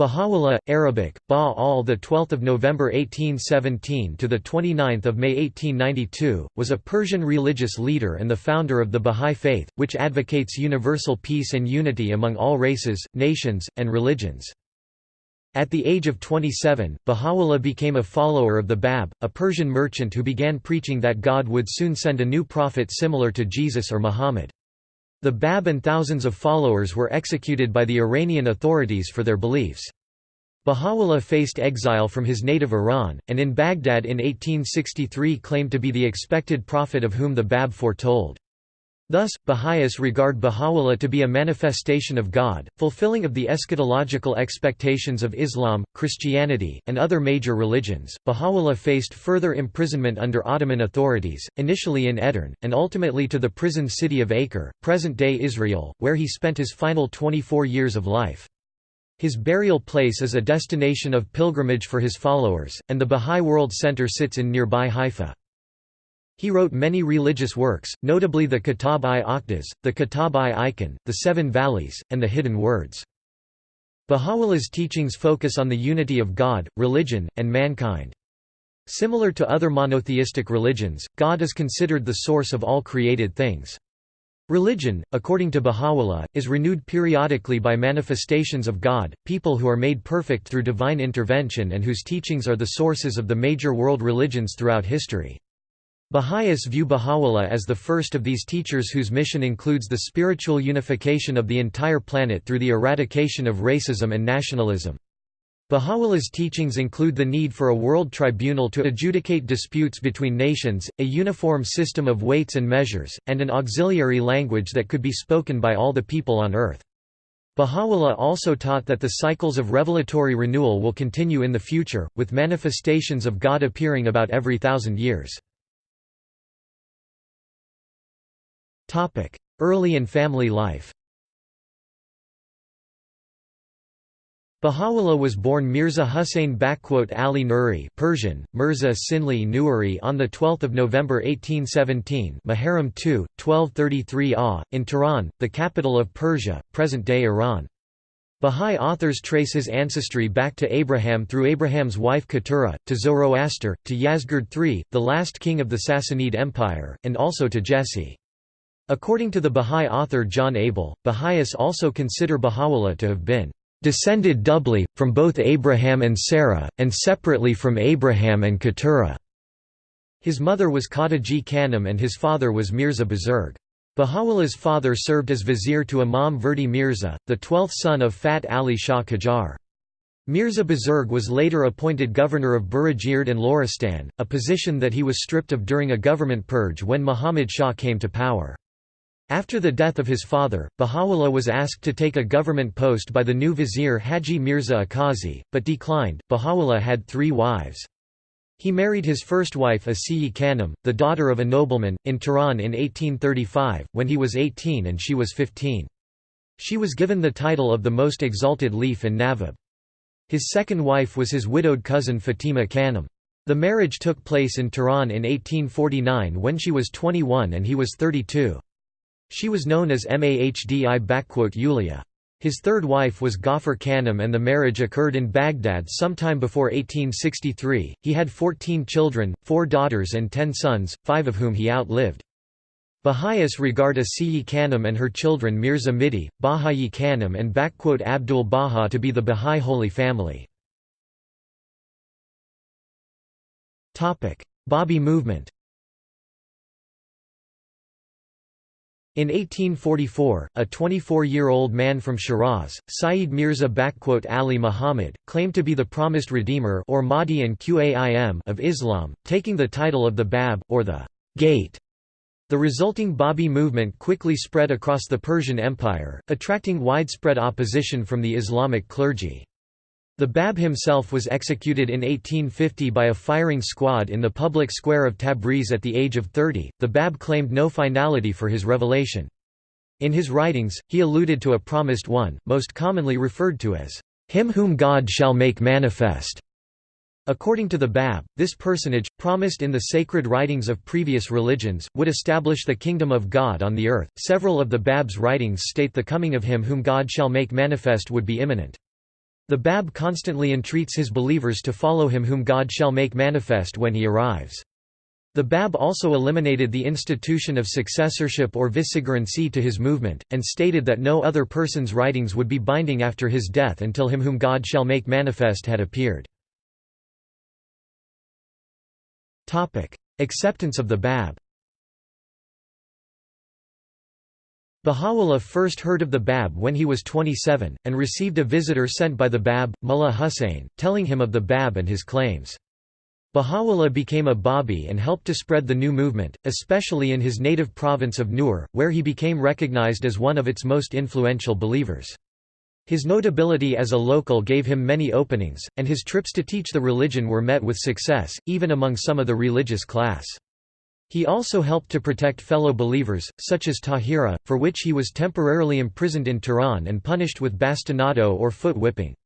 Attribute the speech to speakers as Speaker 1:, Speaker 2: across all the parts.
Speaker 1: Baha'u'llah, Arabic, Ba al the 12th of November 1817 to the 29th of May 1892, was a Persian religious leader and the founder of the Bahá'í Faith, which advocates universal peace and unity among all races, nations, and religions. At the age of 27, Baha'u'llah became a follower of the Bab, a Persian merchant who began preaching that God would soon send a new prophet similar to Jesus or Muhammad. The Bab and thousands of followers were executed by the Iranian authorities for their beliefs. Baha'u'llah faced exile from his native Iran, and in Baghdad in 1863 claimed to be the expected prophet of whom the Bab foretold. Thus, Baha'is regard Baha'u'llah to be a manifestation of God, fulfilling of the eschatological expectations of Islam, Christianity, and other major religions. Baha'u'llah faced further imprisonment under Ottoman authorities, initially in Edirne, and ultimately to the prison city of Acre, present-day Israel, where he spent his final 24 years of life. His burial place is a destination of pilgrimage for his followers, and the Bahá'í World Center sits in nearby Haifa. He wrote many religious works, notably the Kitab-i-Aqdas, the Kitab-i-Iqan, the Seven Valleys, and the Hidden Words. Baha'u'llah's teachings focus on the unity of God, religion, and mankind. Similar to other monotheistic religions, God is considered the source of all created things. Religion, according to Baha'u'llah, is renewed periodically by manifestations of God, people who are made perfect through divine intervention and whose teachings are the sources of the major world religions throughout history. Baha'is view Baha'u'llah as the first of these teachers whose mission includes the spiritual unification of the entire planet through the eradication of racism and nationalism. Baha'u'llah's teachings include the need for a world tribunal to adjudicate disputes between nations, a uniform system of weights and measures, and an auxiliary language that could be spoken by all the people on earth. Baha'u'llah also taught that the cycles of revelatory renewal will continue in the future, with manifestations of God appearing about every thousand years. Early and family life Baha'u'llah was born Mirza Hussain Ali Nuri Persian, Mirza Sinli Nuri on 12 November 1817 Muharram 2, 1233 AH, in Tehran, the capital of Persia, present-day Iran. Bahá'í authors trace his ancestry back to Abraham through Abraham's wife Keturah, to Zoroaster, to Yazgird III, the last king of the Sassanid Empire, and also to Jesse. According to the Bahá'í author John Abel, Baha'is also consider Baha'u'llah to have been descended doubly, from both Abraham and Sarah, and separately from Abraham and Keturah. His mother was Khadija Khanum and his father was Mirza Buzurg. Baha'u'llah's father served as vizier to Imam Verdi Mirza, the twelfth son of Fath Ali Shah Qajar. Mirza Buzurg was later appointed governor of Burajird and Loristan, a position that he was stripped of during a government purge when Muhammad Shah came to power. After the death of his father, Baha'u'llah was asked to take a government post by the new vizier Haji Mirza Aqasi, but declined. Baha'u'llah had three wives. He married his first wife Asiyi Khanum, the daughter of a nobleman, in Tehran in 1835, when he was 18 and she was 15. She was given the title of the most exalted Leaf and Nawab. His second wife was his widowed cousin Fatima Khanum. The marriage took place in Tehran in 1849 when she was 21 and he was 32. She was known as Mahdi Yulia. His third wife was Gawhar Khanum and the marriage occurred in Baghdad sometime before 1863. He had 14 children, four daughters and ten sons, five of whom he outlived. Baha'is regard Asiyi Khanum and her children Mirza Mihdi, Bahiyyih Khanum and Abdul Baha to be the Baha'i Holy Family. Babi movement In 1844, a 24-year-old man from Shiraz, Sayyid Mirza Ali Muhammad, claimed to be the promised redeemer or Mahdi and Qaim of Islam, taking the title of the Bab, or the Gate. The resulting Babi movement quickly spread across the Persian Empire, attracting widespread opposition from the Islamic clergy. The Bab himself was executed in 1850 by a firing squad in the public square of Tabriz at the age of 30. The Bab claimed no finality for his revelation. In his writings, he alluded to a promised one, most commonly referred to as him whom God shall make manifest. According to the Bab, this personage, promised in the sacred writings of previous religions, would establish the kingdom of God on the earth. Several of the Bab's writings state the coming of him whom God shall make manifest would be imminent. The Bab constantly entreats his believers to follow him whom God shall make manifest when he arrives. The Bab also eliminated the institution of successorship or vicegerency to his movement, and stated that no other person's writings would be binding after his death until him whom God shall make manifest had appeared. Acceptance of the Bab Baha'u'llah first heard of the Bab when he was 27, and received a visitor sent by the Bab, Mullah Hussein, telling him of the Bab and his claims. Baha'u'llah became a Babi and helped to spread the new movement, especially in his native province of Nur, where he became recognized as one of its most influential believers. His notability as a local gave him many openings, and his trips to teach the religion were met with success, even among some of the religious class. He also helped to protect fellow believers, such as Tahira, for which he was temporarily imprisoned in Tehran and punished with bastinado or foot whipping.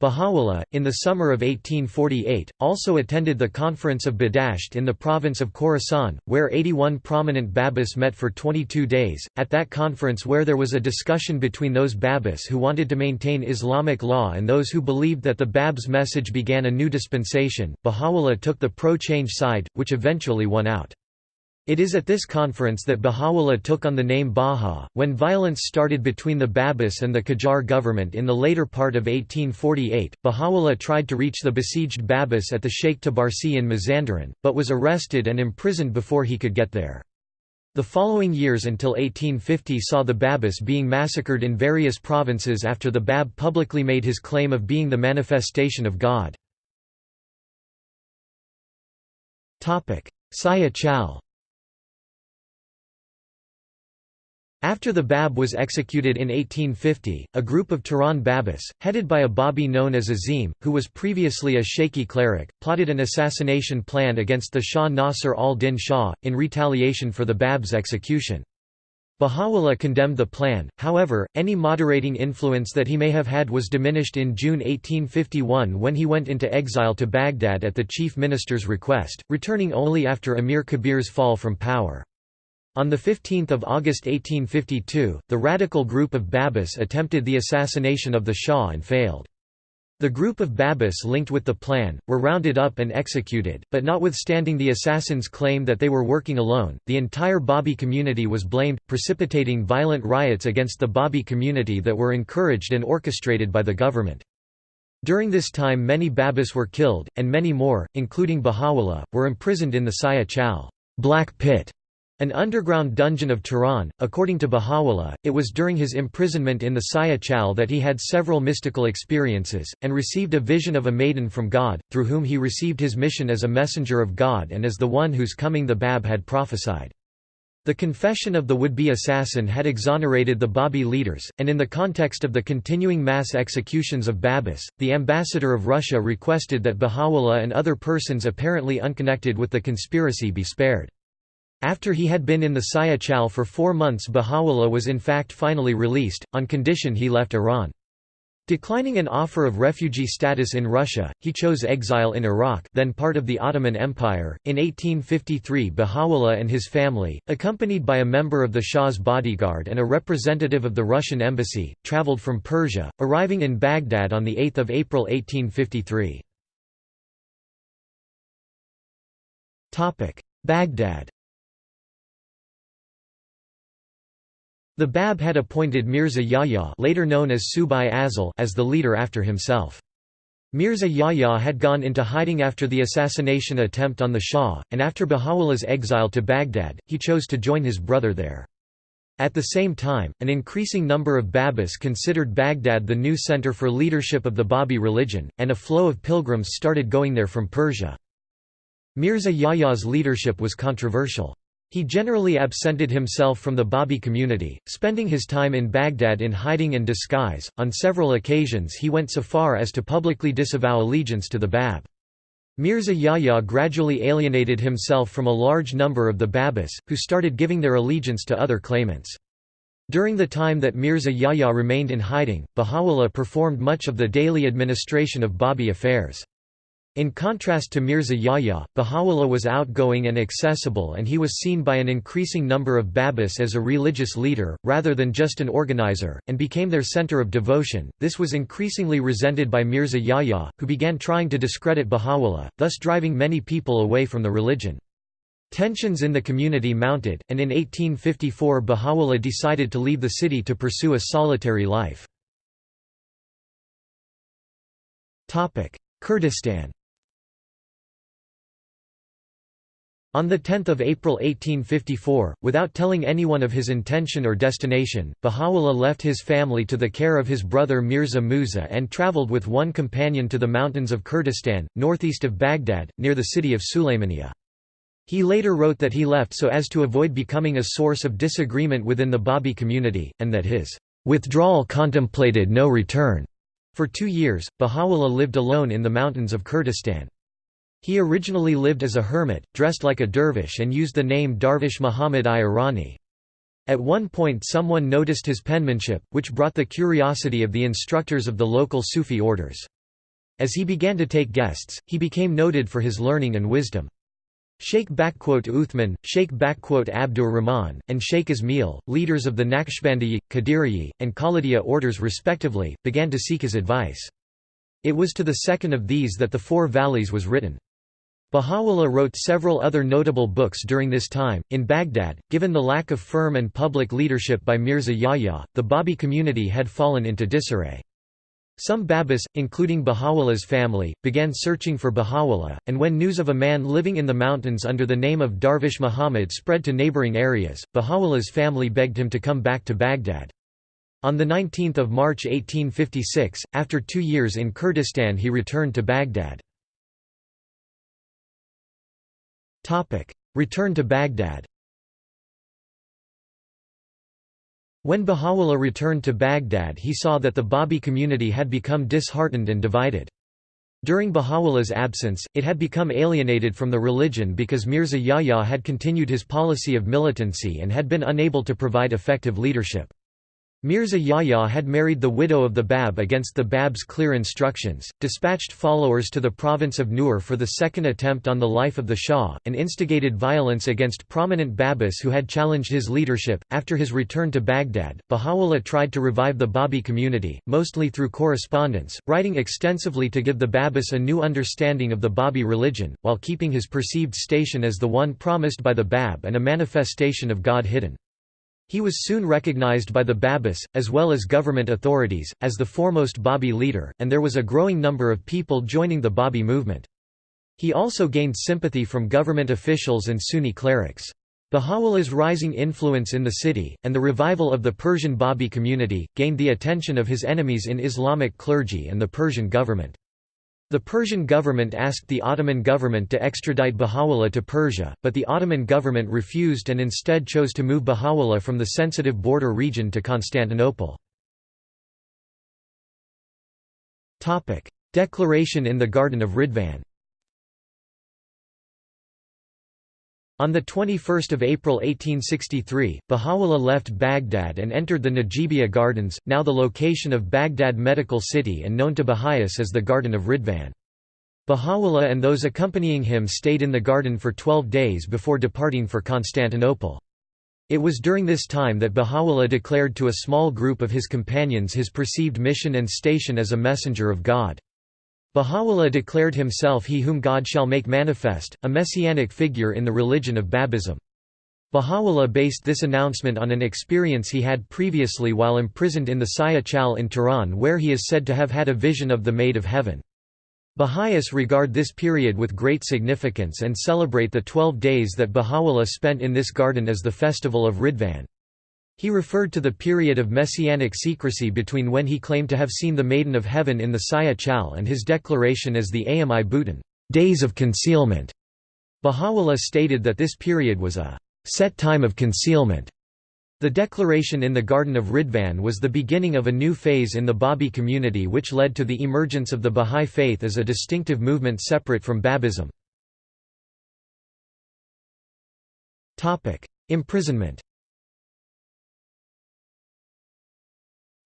Speaker 1: Baha'u'llah, in the summer of 1848, also attended the Conference of Badasht in the province of Khorasan, where 81 prominent Babis met for 22 days. At that conference, where there was a discussion between those Babis who wanted to maintain Islamic law and those who believed that the Bab's message began a new dispensation, Baha'u'llah took the pro change side, which eventually won out. It is at this conference that Baha'u'llah took on the name Baha. When violence started between the Babis and the Qajar government in the later part of 1848, Baha'u'llah tried to reach the besieged Babis at the Sheikh Tabarsi in Mazandaran, but was arrested and imprisoned before he could get there. The following years until 1850 saw the Babis being massacred in various provinces after the Bab publicly made his claim of being the manifestation of God. Siyah-Chal After the Bab was executed in 1850, a group of Tehran Babis, headed by a Babi known as Azim, who was previously a Shaykhi cleric, plotted an assassination plan against the Shah Nasr al-Din Shah, in retaliation for the Bab's execution. Baha'u'llah condemned the plan, however, any moderating influence that he may have had was diminished in June 1851 when he went into exile to Baghdad at the chief minister's request, returning only after Amir Kabir's fall from power. On 15 August 1852, the radical group of Babis attempted the assassination of the Shah and failed. The group of Babis linked with the plan, were rounded up and executed, but notwithstanding the assassins' claim that they were working alone, the entire Babi community was blamed, precipitating violent riots against the Babi community that were encouraged and orchestrated by the government. During this time many Babis were killed, and many more, including Baha'u'llah, were imprisoned in the Siyah-Chal black pit", an underground dungeon of Tehran, according to Baha'u'llah, it was during his imprisonment in the Siyah-Chal that he had several mystical experiences, and received a vision of a maiden from God, through whom he received his mission as a messenger of God and as the one whose coming the Bab had prophesied. The confession of the would-be assassin had exonerated the Babi leaders, and in the context of the continuing mass executions of Babis, the ambassador of Russia requested that Baha'u'llah and other persons apparently unconnected with the conspiracy be spared. After he had been in the Siyah-Chal for four months Baha'u'llah was in fact finally released, on condition he left Iran. Declining an offer of refugee status in Russia, he chose exile in Iraq then part of the Ottoman Empire. In 1853 Baha'u'llah and his family, accompanied by a member of the Shah's bodyguard and a representative of the Russian embassy, travelled from Persia, arriving in Baghdad on 8 April 1853. Baghdad The Bab had appointed Mirza Yahya later known as Subh-i-Azal as the leader after himself. Mirza Yahya had gone into hiding after the assassination attempt on the Shah, and after Baha'u'llah's exile to Baghdad, he chose to join his brother there. At the same time, an increasing number of Babis considered Baghdad the new center for leadership of the Babi religion, and a flow of pilgrims started going there from Persia. Mirza Yahya's leadership was controversial. He generally absented himself from the Babi community, spending his time in Baghdad in hiding and disguise. On several occasions, he went so far as to publicly disavow allegiance to the Bab. Mirza Yahya gradually alienated himself from a large number of the Babis, who started giving their allegiance to other claimants. During the time that Mirza Yahya remained in hiding, Baha'u'llah performed much of the daily administration of Babi affairs. In contrast to Mirza Yahya, Baha'u'llah was outgoing and accessible and he was seen by an increasing number of Babis as a religious leader, rather than just an organizer, and became their center of devotion. This was increasingly resented by Mirza Yahya, who began trying to discredit Baha'u'llah, thus driving many people away from the religion. Tensions in the community mounted, and in 1854 Baha'u'llah decided to leave the city to pursue a solitary life. Kurdistan On 10 April 1854, without telling anyone of his intention or destination, Baha'u'llah left his family to the care of his brother Mirza Musa and travelled with one companion to the mountains of Kurdistan, northeast of Baghdad, near the city of Sulaymaniya. He later wrote that he left so as to avoid becoming a source of disagreement within the Babi community, and that his withdrawal contemplated no return. For two years, Baha'u'llah lived alone in the mountains of Kurdistan. He originally lived as a hermit, dressed like a dervish and used the name Darvish Muhammad-i-Irani. At one point someone noticed his penmanship, which brought the curiosity of the instructors of the local Sufi orders. As he began to take guests, he became noted for his learning and wisdom. Sheikh Uthman, Sheikh Abdur Rahman, and Sheikh Ismail, leaders of the Naqshbandiya, Qadiriya, and Khalidiyya orders respectively, began to seek his advice. It was to the second of these that the Four Valleys was written. Baha'u'llah wrote several other notable books during this time. In Baghdad, given the lack of firm and public leadership by Mirza Yahya, the Babi community had fallen into disarray. Some Babis, including Baha'u'llah's family, began searching for Baha'u'llah, and when news of a man living in the mountains under the name of Darvish Muhammad spread to neighboring areas, Baha'u'llah's family begged him to come back to Baghdad. On 19 March 1856, after two years in Kurdistan he returned to Baghdad. Return to Baghdad When Baha'u'llah returned to Baghdad he saw that the Babi community had become disheartened and divided. During Baha'u'llah's absence, it had become alienated from the religion because Mirza Yahya had continued his policy of militancy and had been unable to provide effective leadership. Mirza Yahya had married the widow of the Bab against the Bab's clear instructions, dispatched followers to the province of Nur for the second attempt on the life of the Shah, and instigated violence against prominent Babis who had challenged his leadership. After his return to Baghdad, Baha'u'llah tried to revive the Babi community, mostly through correspondence, writing extensively to give the Babis a new understanding of the Babi religion, while keeping his perceived station as the one promised by the Bab and a manifestation of God hidden. He was soon recognized by the Babis, as well as government authorities, as the foremost Babi leader, and there was a growing number of people joining the Babi movement. He also gained sympathy from government officials and Sunni clerics. Baha'u'llah's rising influence in the city, and the revival of the Persian Babi community, gained the attention of his enemies in Islamic clergy and the Persian government. The Persian government asked the Ottoman government to extradite Baha'u'llah to Persia, but the Ottoman government refused and instead chose to move Baha'u'llah from the sensitive border region to Constantinople. Declaration in the Garden of Ridvan On 21 April 1863, Baha'u'llah left Baghdad and entered the Najibiya Gardens, now the location of Baghdad Medical City and known to Baha'is as the Garden of Ridvan. Baha'u'llah and those accompanying him stayed in the garden for twelve days before departing for Constantinople. It was during this time that Baha'u'llah declared to a small group of his companions his perceived mission and station as a messenger of God. Baha'u'llah declared himself he whom God shall make manifest, a messianic figure in the religion of Babism. Baha'u'llah based this announcement on an experience he had previously while imprisoned in the Siyah-Chal in Tehran where he is said to have had a vision of the Maid of Heaven. Baha'is regard this period with great significance and celebrate the twelve days that Baha'u'llah spent in this garden as the festival of Ridvan. He referred to the period of messianic secrecy between when he claimed to have seen the Maiden of Heaven in the Siyah-Chal and his declaration as the Ayyam-i-Butun days of concealment". Baha'u'llah stated that this period was a «set time of concealment». The declaration in the Garden of Ridvan was the beginning of a new phase in the Babi community which led to the emergence of the Bahá'í faith as a distinctive movement separate from Babism. Imprisonment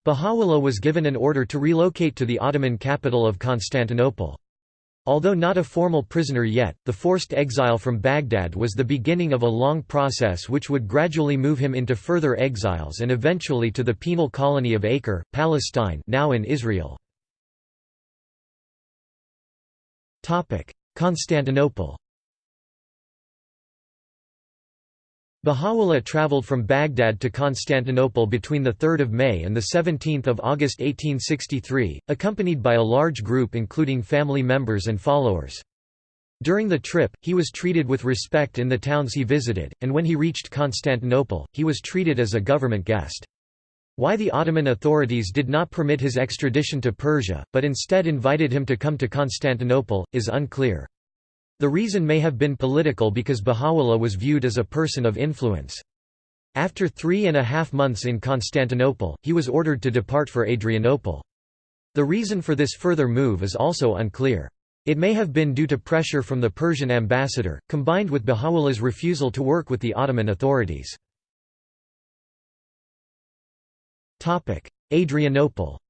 Speaker 1: Baha'u'llah was given an order to relocate to the Ottoman capital of Constantinople. Although not a formal prisoner yet, the forced exile from Baghdad was the beginning of a long process which would gradually move him into further exiles and eventually to the penal colony of Acre, Palestine now in Israel. Constantinople Baha'u'llah traveled from Baghdad to Constantinople between 3 May and 17 August 1863, accompanied by a large group including family members and followers. During the trip, he was treated with respect in the towns he visited, and when he reached Constantinople, he was treated as a government guest. Why the Ottoman authorities did not permit his extradition to Persia, but instead invited him to come to Constantinople, is unclear. The reason may have been political because Baha'u'llah was viewed as a person of influence. After three and a half months in Constantinople, he was ordered to depart for Adrianople. The reason for this further move is also unclear. It may have been due to pressure from the Persian ambassador, combined with Baha'u'llah's refusal to work with the Ottoman authorities. Adrianople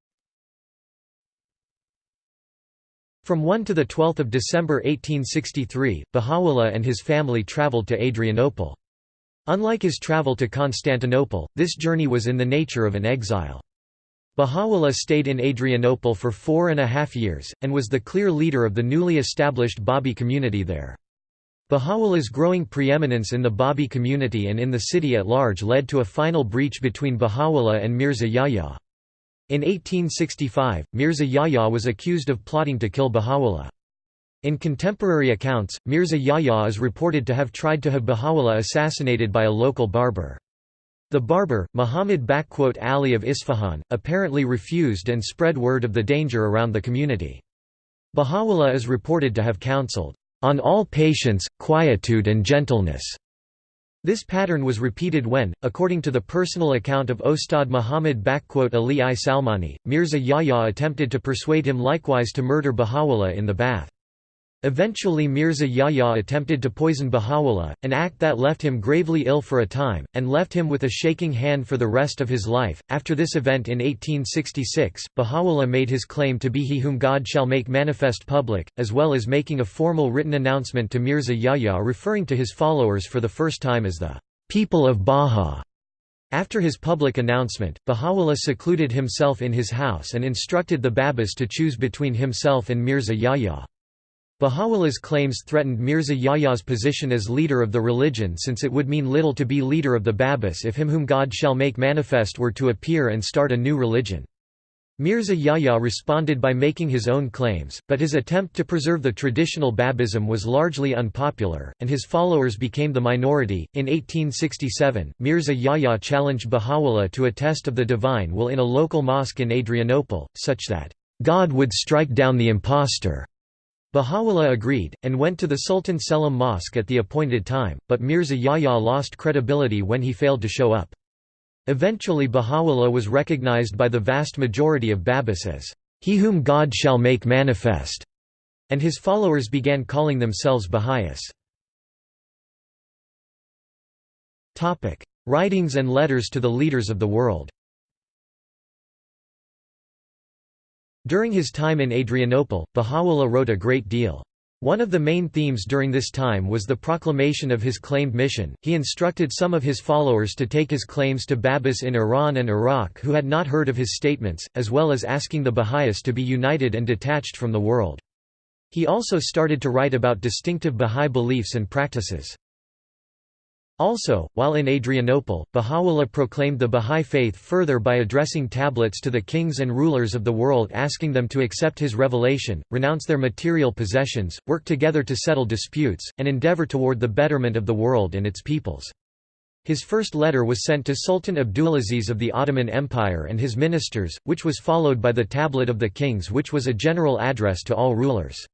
Speaker 1: From 1 to 12 December 1863, Baha'u'llah and his family traveled to Adrianople. Unlike his travel to Constantinople, this journey was in the nature of an exile. Baha'u'llah stayed in Adrianople for four and a half years, and was the clear leader of the newly established Babi community there. Baha'u'llah's growing preeminence in the Babi community and in the city at large led to a final breach between Baha'u'llah and Mirza Yahya. In 1865, Mirza Yahya was accused of plotting to kill Baha'u'llah. In contemporary accounts, Mirza Yahya is reported to have tried to have Baha'u'llah assassinated by a local barber. The barber, Muhammad Ali of Isfahan, apparently refused and spread word of the danger around the community. Baha'u'llah is reported to have counseled, "...on all patience, quietude and gentleness." This pattern was repeated when, according to the personal account of Ostad Muhammad Ali I Salmani, Mirza Yahya attempted to persuade him likewise to murder Baha'u'llah in the bath. Eventually Mirza Yahya attempted to poison Baha'u'llah, an act that left him gravely ill for a time, and left him with a shaking hand for the rest of his life. After this event in 1866, Baha'u'llah made his claim to be he whom God shall make manifest public, as well as making a formal written announcement to Mirza Yahya referring to his followers for the first time as the people of Baha. After his public announcement, Baha'u'llah secluded himself in his house and instructed the Babis to choose between himself and Mirza Yahya. Baha'u'llah's claims threatened Mirza Yahya's position as leader of the religion since it would mean little to be leader of the Babis if him whom God shall make manifest were to appear and start a new religion. Mirza Yahya responded by making his own claims, but his attempt to preserve the traditional Babism was largely unpopular, and his followers became the minority. In 1867, Mirza Yahya challenged Baha'u'llah to a test of the divine will in a local mosque in Adrianople, such that, God would strike down the impostor. Baha'u'llah agreed, and went to the Sultan Selim Mosque at the appointed time, but Mirza Yahya lost credibility when he failed to show up. Eventually Baha'u'llah was recognized by the vast majority of Babis as, "...he whom God shall make manifest", and his followers began calling themselves Baha'is. Writings and letters to the leaders of the world During his time in Adrianople, Baha'u'llah wrote a great deal. One of the main themes during this time was the proclamation of his claimed mission. He instructed some of his followers to take his claims to Babis in Iran and Iraq who had not heard of his statements, as well as asking the Baha'is to be united and detached from the world. He also started to write about distinctive Baha'i beliefs and practices. Also, while in Adrianople, Baha'u'llah proclaimed the Baha'i faith further by addressing tablets to the kings and rulers of the world asking them to accept his revelation, renounce their material possessions, work together to settle disputes, and endeavor toward the betterment of the world and its peoples. His first letter was sent to Sultan Abdulaziz of the Ottoman Empire and his ministers, which was followed by the Tablet of the Kings which was a general address to all rulers.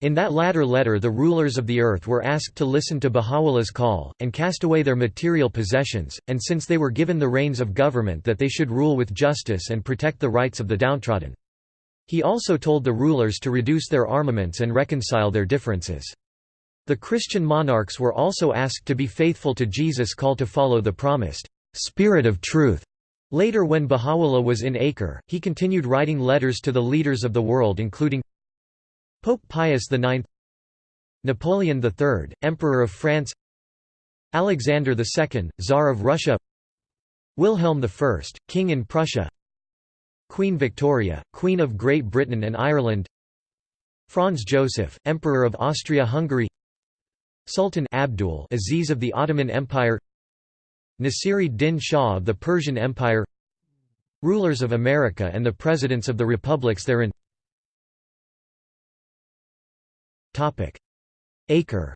Speaker 1: In that latter letter the rulers of the earth were asked to listen to Baha'u'llah's call, and cast away their material possessions, and since they were given the reins of government that they should rule with justice and protect the rights of the downtrodden. He also told the rulers to reduce their armaments and reconcile their differences. The Christian monarchs were also asked to be faithful to Jesus' call to follow the promised «spirit of truth». Later when Baha'u'llah was in Acre, he continued writing letters to the leaders of the world including Pope Pius IX Napoleon III, Emperor of France Alexander II, Tsar of Russia Wilhelm I, King in Prussia Queen Victoria, Queen of Great Britain and Ireland Franz Joseph, Emperor of Austria-Hungary Sultan Abdul Aziz of the Ottoman Empire Nasiri-Din Shah of the Persian Empire Rulers of America and the Presidents of the Republics therein Acre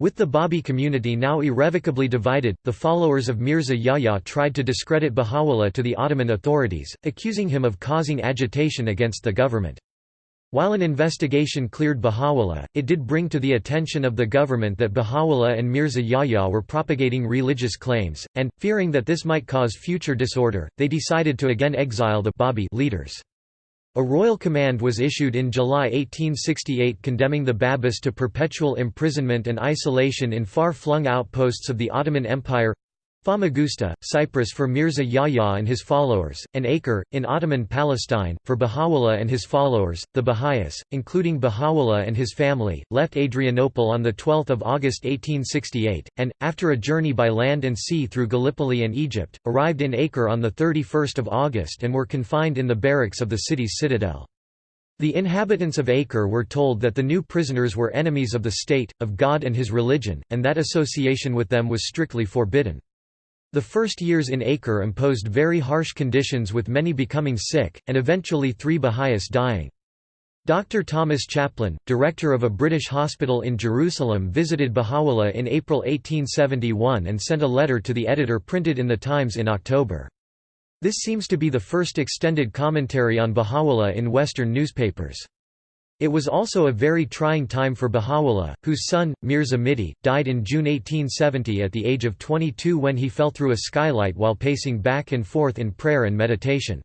Speaker 1: With the Babi community now irrevocably divided, the followers of Mirza Yahya tried to discredit Baha'u'llah to the Ottoman authorities, accusing him of causing agitation against the government. While an investigation cleared Baha'u'llah, it did bring to the attention of the government that Baha'u'llah and Mirza Yahya were propagating religious claims, and, fearing that this might cause future disorder, they decided to again exile the Babi leaders. A royal command was issued in July 1868 condemning the Babis to perpetual imprisonment and isolation in far-flung outposts of the Ottoman Empire Famagusta, Cyprus for Mirza Yahya and his followers, and Acre, in Ottoman Palestine, for Baha'u'llah and his followers. The Baha'is, including Baha'u'llah and his family, left Adrianople on 12 August 1868, and, after a journey by land and sea through Gallipoli and Egypt, arrived in Acre on 31 August and were confined in the barracks of the city's citadel. The inhabitants of Acre were told that the new prisoners were enemies of the state, of God and his religion, and that association with them was strictly forbidden. The first years in Acre imposed very harsh conditions with many becoming sick, and eventually three Baha'is dying. Dr. Thomas Chaplin, director of a British hospital in Jerusalem visited Baha'u'llah in April 1871 and sent a letter to the editor printed in the Times in October. This seems to be the first extended commentary on Baha'u'llah in Western newspapers. It was also a very trying time for Baha'u'llah, whose son, Mirza Mihdi, died in June 1870 at the age of 22 when he fell through a skylight while pacing back and forth in prayer and meditation.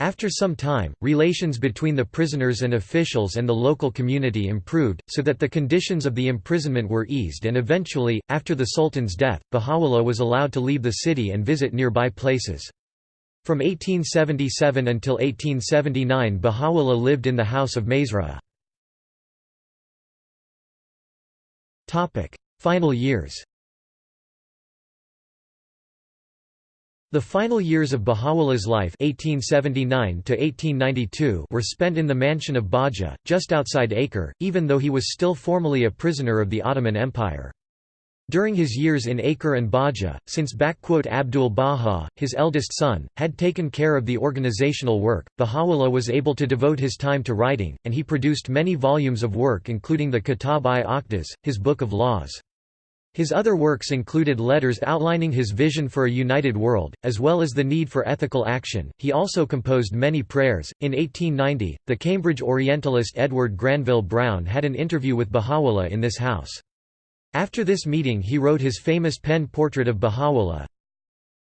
Speaker 1: After some time, relations between the prisoners and officials and the local community improved, so that the conditions of the imprisonment were eased and eventually, after the Sultan's death, Baha'u'llah was allowed to leave the city and visit nearby places. From 1877 until 1879 Baha'u'llah lived in the house of Masra. Final years The final years of Baha'u'llah's life 1879 were spent in the mansion of Bahji, just outside Acre, even though he was still formally a prisoner of the Ottoman Empire. During his years in Acre and Bahji, since Abdul Baha, his eldest son, had taken care of the organizational work, Baha'u'llah was able to devote his time to writing, and he produced many volumes of work including the Kitab-i-Aqdas, his Book of Laws. His other works included letters outlining his vision for a united world, as well as the need for ethical action. He also composed many prayers. In 1890, the Cambridge Orientalist Edward Granville Browne had an interview with Baha'u'llah in this house. After this meeting he wrote his famous pen portrait of Baha'u'llah.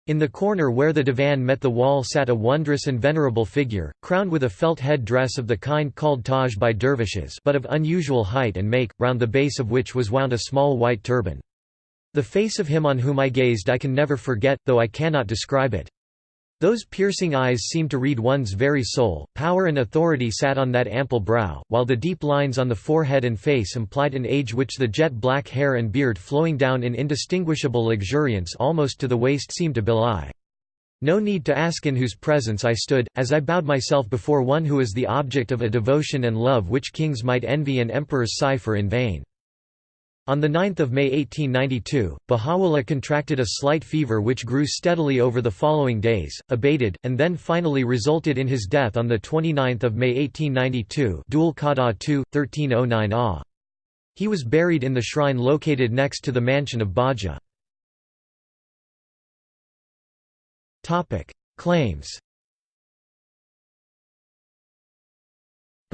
Speaker 1: In the corner where the divan met the wall sat a wondrous and venerable figure, crowned with a felt head dress of the kind called taj by dervishes but of unusual height and make, round the base of which was wound a small white turban. The face of him on whom I gazed I can never forget, though I cannot describe it. Those piercing eyes seemed to read one's very soul, power and authority sat on that ample brow, while the deep lines on the forehead and face implied an age which the jet-black hair and beard flowing down in indistinguishable luxuriance almost to the waist seemed to belie. No need to ask in whose presence I stood, as I bowed myself before one who is the object of a devotion and love which kings might envy and emperors sigh for in vain. On 9 May 1892, Baha'u'llah contracted a slight fever which grew steadily over the following days, abated, and then finally resulted in his death on 29 May 1892 Dhul 2, 1309 AH. He was buried in the shrine located next to the mansion of Bahji. Claims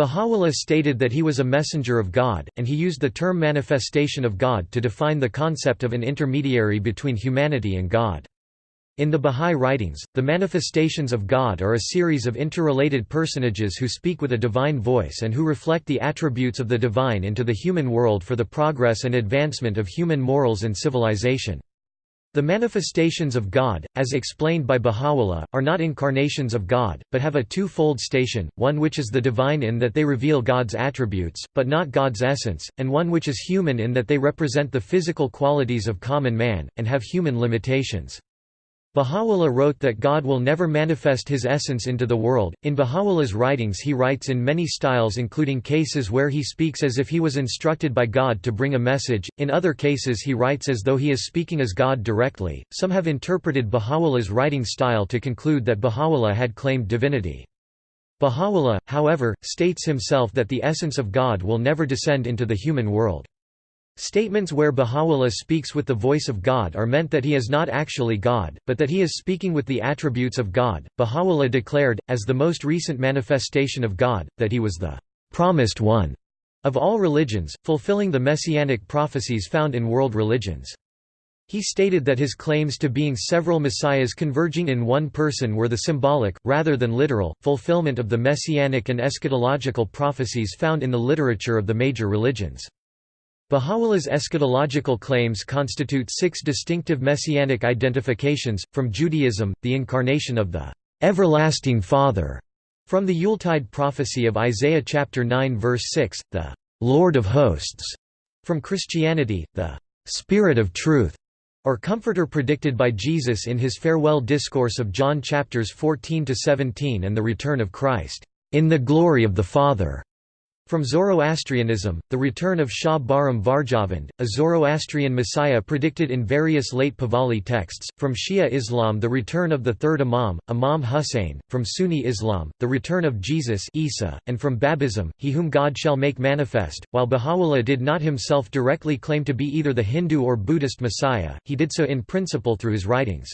Speaker 1: Baha'u'llah stated that he was a messenger of God, and he used the term manifestation of God to define the concept of an intermediary between humanity and God. In the Bahá'í writings, the manifestations of God are a series of interrelated personages who speak with a divine voice and who reflect the attributes of the divine into the human world for the progress and advancement of human morals and civilization. The manifestations of God, as explained by Baha'u'llah, are not incarnations of God, but have a two-fold station, one which is the divine in that they reveal God's attributes, but not God's essence, and one which is human in that they represent the physical qualities of common man, and have human limitations. Baha'u'llah wrote that God will never manifest his essence into the world. In Baha'u'llah's writings, he writes in many styles, including cases where he speaks as if he was instructed by God to bring a message, in other cases, he writes as though he is speaking as God directly. Some have interpreted Baha'u'llah's writing style to conclude that Baha'u'llah had claimed divinity. Baha'u'llah, however, states himself that the essence of God will never descend into the human world. Statements where Baha'u'llah speaks with the voice of God are meant that he is not actually God, but that he is speaking with the attributes of God. Baha'u'llah declared, as the most recent manifestation of God, that he was the promised one of all religions, fulfilling the messianic prophecies found in world religions. He stated that his claims to being several messiahs converging in one person were the symbolic, rather than literal, fulfillment of the messianic and eschatological prophecies found in the literature of the major religions. Baha'u'llah's eschatological claims constitute six distinctive messianic identifications, from Judaism, the incarnation of the "'everlasting Father' from the Yuletide prophecy of Isaiah chapter 9 verse 6, the "'Lord of Hosts' from Christianity, the "'Spirit of Truth' or Comforter predicted by Jesus in his farewell discourse of John chapters 14–17 and the return of Christ, "'in the glory of the Father' From Zoroastrianism, the return of Shah Bahram Varjavand, a Zoroastrian messiah predicted in various late Pahlavi texts, from Shia Islam the return of the third Imam, Imam Hussein, from Sunni Islam, the return of Jesus Isa, and from Babism, he whom God shall make manifest. While Baha'u'llah did not himself directly claim to be either the Hindu or Buddhist messiah, he did so in principle through his writings.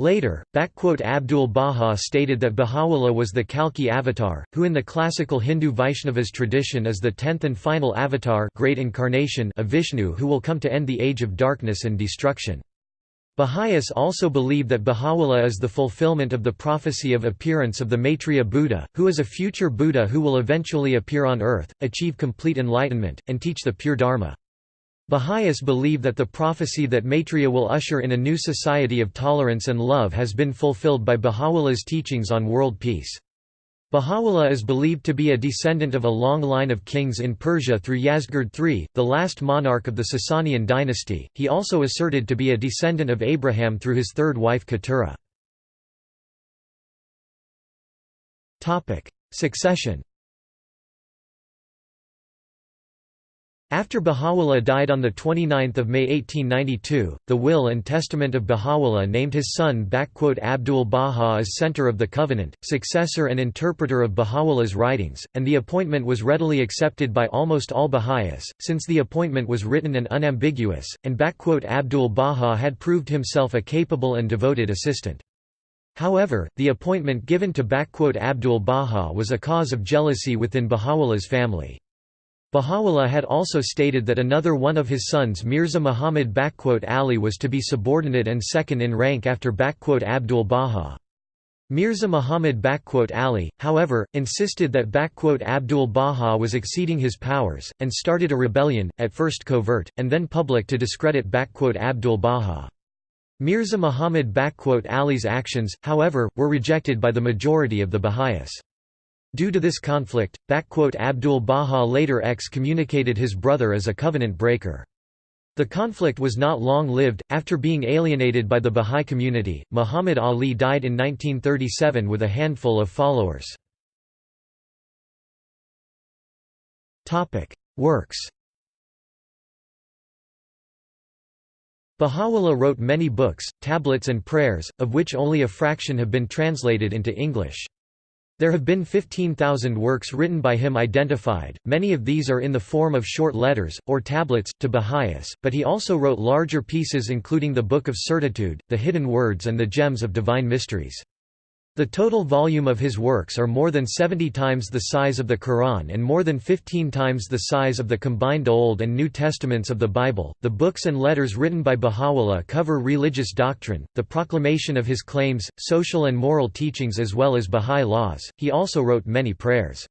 Speaker 1: Later, Abdul Baha stated that Baha'u'llah was the Kalki avatar, who in the classical Hindu Vaishnavas tradition is the tenth and final avatar great incarnation of Vishnu who will come to end the age of darkness and destruction. Baha'is also believe that Baha'u'llah is the fulfillment of the prophecy of appearance of the Maitreya Buddha, who is a future Buddha who will eventually appear on earth, achieve complete enlightenment, and teach the pure Dharma. Baha'is believe that the prophecy that Maitreya will usher in a new society of tolerance and love has been fulfilled by Baha'u'llah's teachings on world peace. Baha'u'llah is believed to be a descendant of a long line of kings in Persia through Yazgird III, the last monarch of the Sasanian dynasty. He also asserted to be a descendant of Abraham through his third wife Keturah. Succession After Baha'u'llah died on 29 May 1892, the will and testament of Baha'u'llah named his son Abdul Baha as center of the covenant, successor and interpreter of Baha'u'llah's writings, and the appointment was readily accepted by almost all Baha'is, since the appointment was written and unambiguous, and Abdul Baha had proved himself a capable and devoted assistant. However, the appointment given to Abdul Baha was a cause of jealousy within Baha'u'llah's family. Baha'u'llah had also stated that another one of his sons Mirza Muhammad Ali was to be subordinate and second in rank after Abdul Baha. Mirza Muhammad Ali, however, insisted that Abdul Baha was exceeding his powers, and started a rebellion, at first covert, and then public to discredit Abdul Baha. Mirza Muhammad Ali's actions, however, were rejected by the majority of the Baha'is. Due to this conflict, Abdul Baha later excommunicated his brother as a covenant breaker. The conflict was not long-lived. After being alienated by the Bahá'í community, Muhammad Ali died in 1937 with a handful of followers. Works. Baha'u'llah wrote many books, tablets and prayers, of which only a fraction have been translated into English. There have been 15,000 works written by him identified, many of these are in the form of short letters, or tablets, to Baha'is, but he also wrote larger pieces including the Book of Certitude, the Hidden Words and the Gems of Divine Mysteries. The total volume of his works are more than 70 times the size of the Quran and more than 15 times the size of the combined Old and New Testaments of the Bible. The books and letters written by Baha'u'llah cover religious doctrine, the proclamation of his claims, social and moral teachings as well as Baha'i laws. He also wrote many prayers.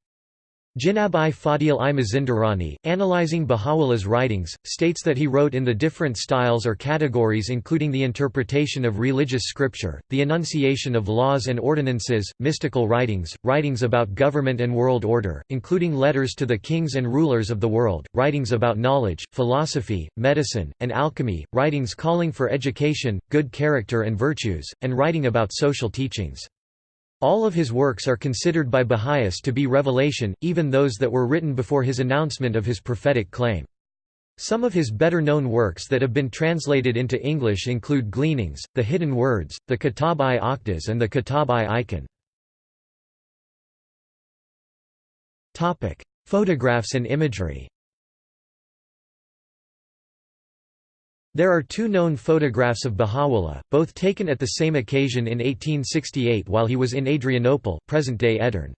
Speaker 1: Jinab i Fadil i Mazindarani, analyzing Baha'u'llah's writings, states that he wrote in the different styles or categories including the interpretation of religious scripture, the enunciation of laws and ordinances, mystical writings, writings about government and world order, including letters to the kings and rulers of the world, writings about knowledge, philosophy, medicine, and alchemy, writings calling for education, good character and virtues, and writing about social teachings. All of his works are considered by Baha'is to be revelation, even those that were written before his announcement of his prophetic claim. Some of his better-known works that have been translated into English include Gleanings, The Hidden Words, the Kitab-i-Aqdas and the Kitab-i-Iqan. Photographs and imagery There are two known photographs of Baha'u'llah, both taken at the same occasion in 1868 while he was in Adrianople present-day Edirne.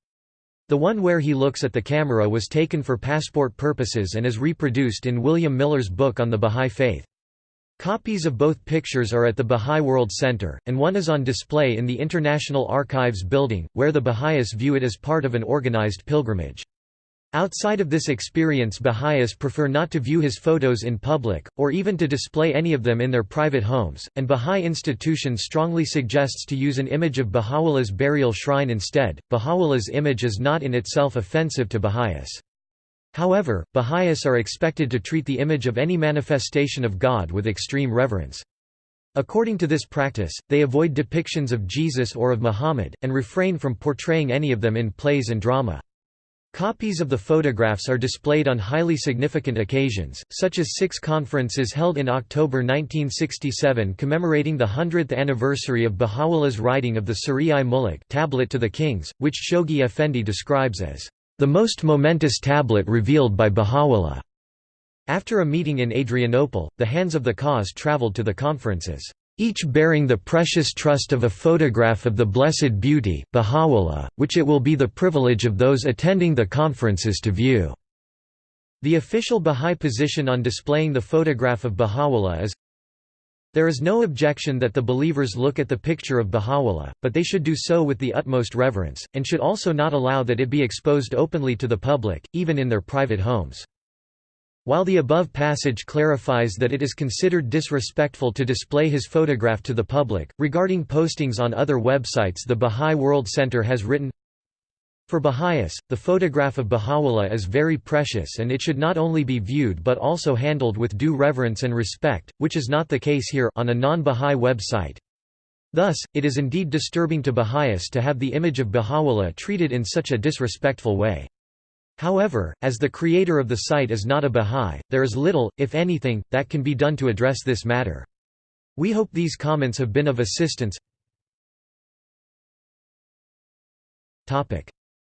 Speaker 1: The one where he looks at the camera was taken for passport purposes and is reproduced in William Miller's book on the Bahá'í Faith. Copies of both pictures are at the Bahá'í World Center, and one is on display in the International Archives building, where the Baha'is view it as part of an organized pilgrimage. Outside of this experience Baha'is prefer not to view his photos in public, or even to display any of them in their private homes, and Baha'i institution strongly suggests to use an image of Baha'u'llah's burial shrine instead. Baha'u'llah's image is not in itself offensive to Baha'is. However, Baha'is are expected to treat the image of any manifestation of God with extreme reverence. According to this practice, they avoid depictions of Jesus or of Muhammad, and refrain from portraying any of them in plays and drama. Copies of the photographs are displayed on highly significant occasions, such as six conferences held in October 1967 commemorating the 100th anniversary of Baha'u'llah's writing of the Suriy-i-Muluk tablet to the kings, which Shoghi Effendi describes as, "...the most momentous tablet revealed by Baha'u'llah." After a meeting in Adrianople, the hands of the cause traveled to the conferences each bearing the precious trust of a photograph of the Blessed Beauty, Baha'u'llah, which it will be the privilege of those attending the conferences to view." The official Bahá'í position on displaying the photograph of Baha'u'llah is, there is no objection that the believers look at the picture of Baha'u'llah, but they should do so with the utmost reverence, and should also not allow that it be exposed openly to the public, even in their private homes. While the above passage clarifies that it is considered disrespectful to display his photograph to the public, regarding postings on other websites the Bahá'í World Center has written, For Baha'is, the photograph of Baha'u'llah is very precious and it should not only be viewed but also handled with due reverence and respect, which is not the case here on a non-Bahá'í website. Thus, it is indeed disturbing to Baha'is to have the image of Baha'u'llah treated in such a disrespectful way. However, as the creator of the site is not a Bahá'í, there is little, if anything, that can be done to address this matter. We hope these comments have been of assistance.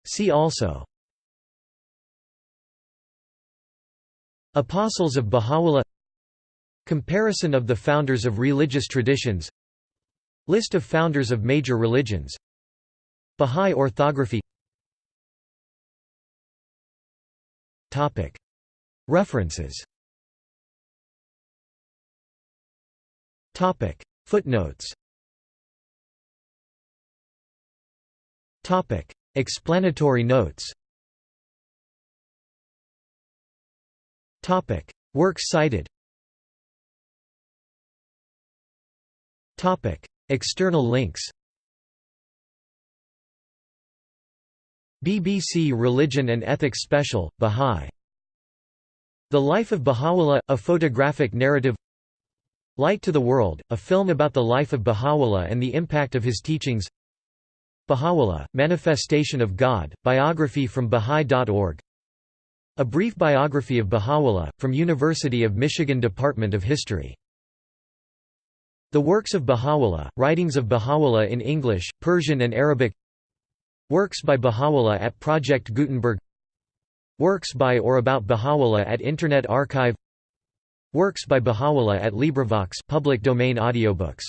Speaker 1: See also. Apostles of Baha'u'llah. Comparison of the founders of religious traditions. List of founders of major religions. Bahá'í orthography References. Footnotes. Explanatory notes. Works cited. External links BBC Religion and Ethics Special, Bahá'í. The Life of Baha'u'llah, a photographic narrative. Light to the World, a film about the life of Baha'u'llah and the impact of his teachings. Baha'u'llah, Manifestation of God, biography from Baha'i.org A brief biography of Baha'u'llah, from University of Michigan Department of History. The works of Baha'u'llah, writings of Baha'u'llah in English, Persian and Arabic Works by Baha'u'llah at Project Gutenberg. Works by or about Baha'u'llah at Internet Archive. Works by Baha'u'llah at LibriVox public domain audiobooks